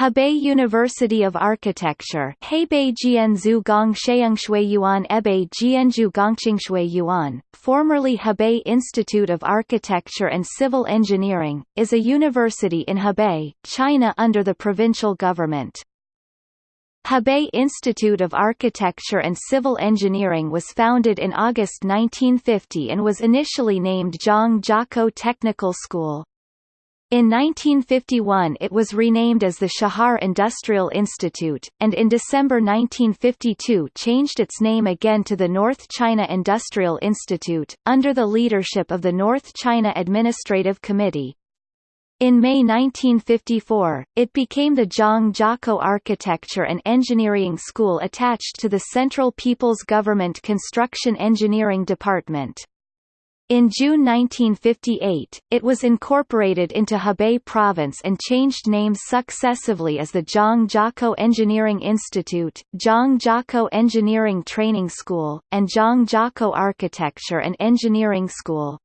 Hebei University of Architecture Hebei Jianzhu Gongsheyongshui Ebei Jianzhu Gongqingshui Yuan, formerly Hebei Institute of Architecture and Civil Engineering, is a university in Hebei, China under the provincial government. Hebei Institute of Architecture and Civil Engineering was founded in August 1950 and was initially named Zhang Technical School. In 1951 it was renamed as the Chahar Industrial Institute, and in December 1952 changed its name again to the North China Industrial Institute, under the leadership of the North China Administrative Committee. In May 1954, it became the Zhang Architecture and Engineering School attached to the Central People's Government Construction Engineering Department. In June 1958, it was incorporated into Hebei Province and changed names successively as the Zhang Jiakou Engineering Institute, Zhang Jiakou Engineering Training School, and Zhang Jiakou Architecture and Engineering School.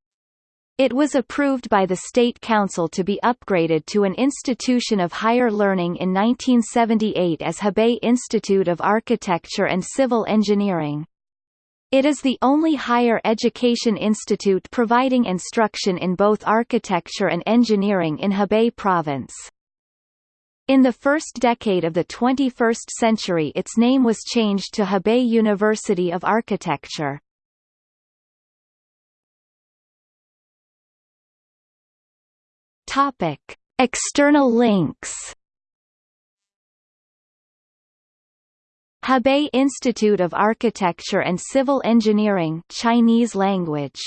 It was approved by the State Council to be upgraded to an institution of higher learning in 1978 as Hebei Institute of Architecture and Civil Engineering. It is the only higher education institute providing instruction in both architecture and engineering in Hebei province. In the first decade of the 21st century its name was changed to Hebei University of Architecture. External links Hebei Institute of Architecture and Civil Engineering Chinese language